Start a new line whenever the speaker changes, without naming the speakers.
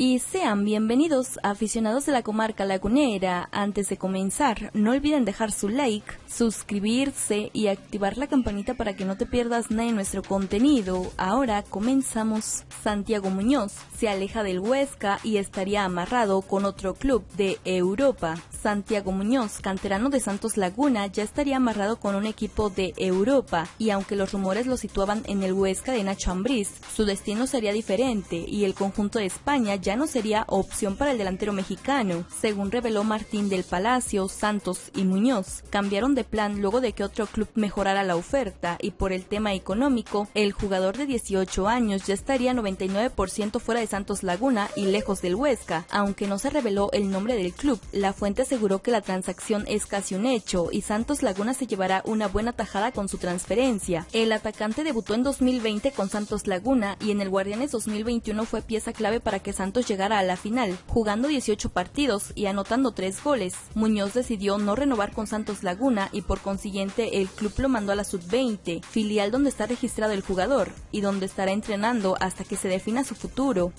y sean bienvenidos aficionados de la comarca lagunera. Antes de comenzar, no olviden dejar su like, suscribirse y activar la campanita para que no te pierdas nada de nuestro contenido. Ahora comenzamos. Santiago Muñoz se aleja del Huesca y estaría amarrado con otro club de Europa. Santiago Muñoz, canterano de Santos Laguna, ya estaría amarrado con un equipo de Europa y aunque los rumores lo situaban en el Huesca de Nacho Ambriz, su destino sería diferente y el conjunto de España ya no sería opción para el delantero mexicano. Según reveló Martín del Palacio, Santos y Muñoz cambiaron de plan luego de que otro club mejorara la oferta y por el tema económico, el jugador de 18 años ya estaría 99% fuera de Santos Laguna y lejos del Huesca, aunque no se reveló el nombre del club. La fuente aseguró que la transacción es casi un hecho y Santos Laguna se llevará una buena tajada con su transferencia. El atacante debutó en 2020 con Santos Laguna y en el Guardianes 2021 fue pieza clave para que Santos llegara a la final, jugando 18 partidos y anotando 3 goles. Muñoz decidió no renovar con Santos Laguna y por consiguiente el club lo mandó a la sub-20, filial donde está registrado el jugador y donde estará entrenando hasta que se defina su futuro.